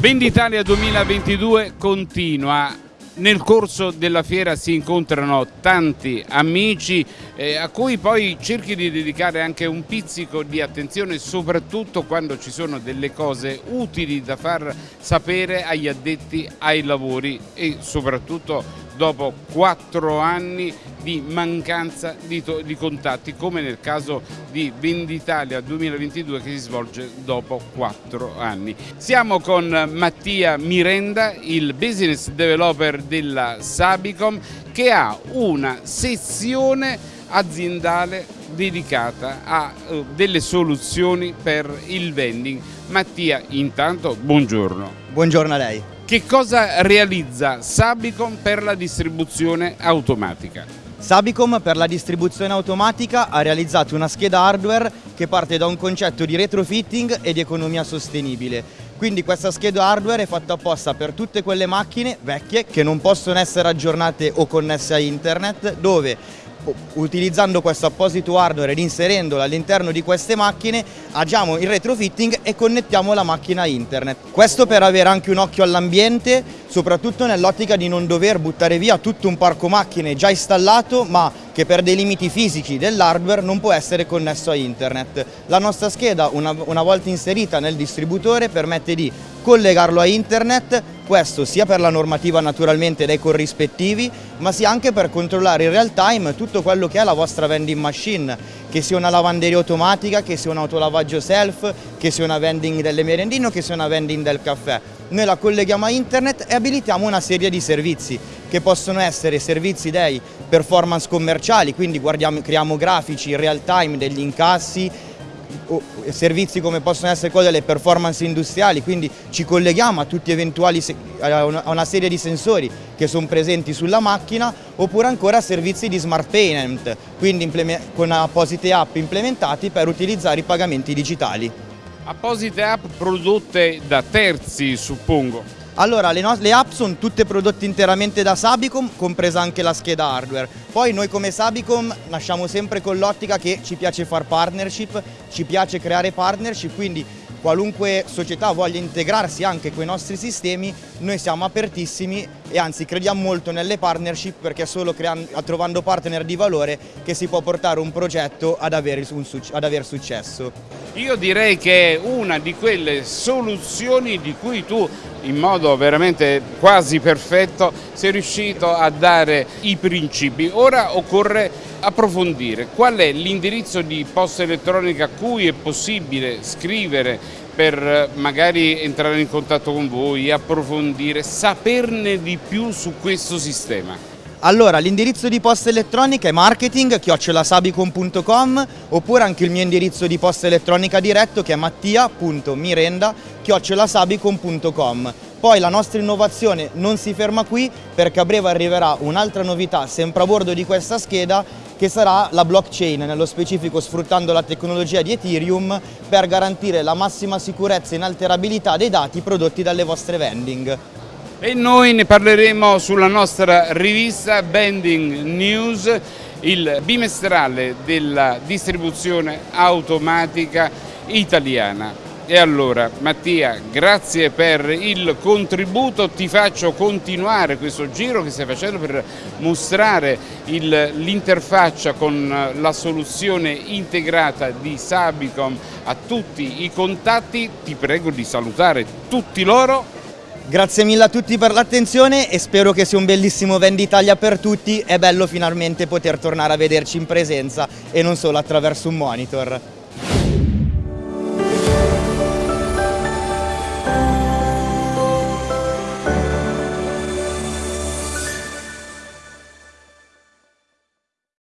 Venditalia 2022 continua. Nel corso della fiera si incontrano tanti amici eh, a cui poi cerchi di dedicare anche un pizzico di attenzione soprattutto quando ci sono delle cose utili da far sapere agli addetti ai lavori e soprattutto dopo quattro anni di mancanza di, di, contatti come nel caso di Venditalia 2022 che si svolge dopo quattro anni. Siamo con Mattia Mirenda, il business developer della Sabicom che ha una sezione aziendale dedicata a uh, delle soluzioni per il vending. Mattia, intanto buongiorno. Buongiorno a lei. Che cosa realizza Sabicom per la distribuzione automatica? Sabicom per la distribuzione automatica ha realizzato una scheda hardware che parte da un concetto di retrofitting e di economia sostenibile. Quindi questa scheda hardware è fatta apposta per tutte quelle macchine vecchie che non possono essere aggiornate o connesse a internet dove utilizzando questo apposito hardware ed inserendolo all'interno di queste macchine agiamo il retrofitting e connettiamo la macchina a internet. Questo per avere anche un occhio all'ambiente, soprattutto nell'ottica di non dover buttare via tutto un parco macchine già installato ma che per dei limiti fisici dell'hardware non può essere connesso a internet. La nostra scheda una, una volta inserita nel distributore permette di collegarlo a internet, questo sia per la normativa naturalmente dei corrispettivi, ma sia anche per controllare in real time tutto quello che è la vostra vending machine, che sia una lavanderia automatica, che sia un autolavaggio self, che sia una vending delle merendine o che sia una vending del caffè. Noi la colleghiamo a internet e abilitiamo una serie di servizi che possono essere servizi dei performance commerciali, quindi creiamo grafici in real time degli incassi, servizi come possono essere quelli delle performance industriali, quindi ci colleghiamo a a una serie di sensori che sono presenti sulla macchina oppure ancora servizi di smart payment, quindi con apposite app implementati per utilizzare i pagamenti digitali. Apposite app prodotte da terzi suppongo? Allora, le, le, app sono tutte prodotte interamente da Sabicom, compresa anche la scheda hardware. Poi noi come Sabicom nasciamo sempre con l'ottica che ci piace fare partnership, ci piace creare partnership, quindi qualunque società voglia integrarsi anche con i nostri sistemi, noi siamo apertissimi e anzi crediamo molto nelle partnership perché è solo creando, trovando partner di valore che si può portare un progetto ad avere, un, ad aver successo. Io direi che è una di quelle soluzioni di cui tu in modo veramente quasi perfetto sei riuscito a dare i principi. Ora occorre approfondire qual è l'indirizzo di posta elettronica a cui è possibile scrivere per magari entrare in contatto con voi, approfondire, saperne di più su questo sistema. Allora, l'indirizzo di posta elettronica è marketing chiocciolasabicom.com oppure anche il mio indirizzo di posta elettronica diretto che è mattia.mirenda chiocciolasabicom.com. Poi la nostra innovazione non si ferma qui perché a breve arriverà un'altra novità sempre a bordo di questa scheda che sarà la blockchain, nello specifico sfruttando la tecnologia di Ethereum per garantire la massima sicurezza e inalterabilità dei dati prodotti dalle vostre vending e noi ne parleremo sulla nostra rivista Bending News, il bimestrale della distribuzione automatica italiana. E allora Mattia, grazie per il contributo, ti faccio continuare questo giro che stai facendo per mostrare l'interfaccia con la soluzione integrata di Sabicom a tutti i contatti, ti prego di salutare tutti loro Grazie mille a tutti per l'attenzione e spero che sia un bellissimo Venditalia per tutti. È bello finalmente poter tornare a vederci in presenza e non solo attraverso un monitor.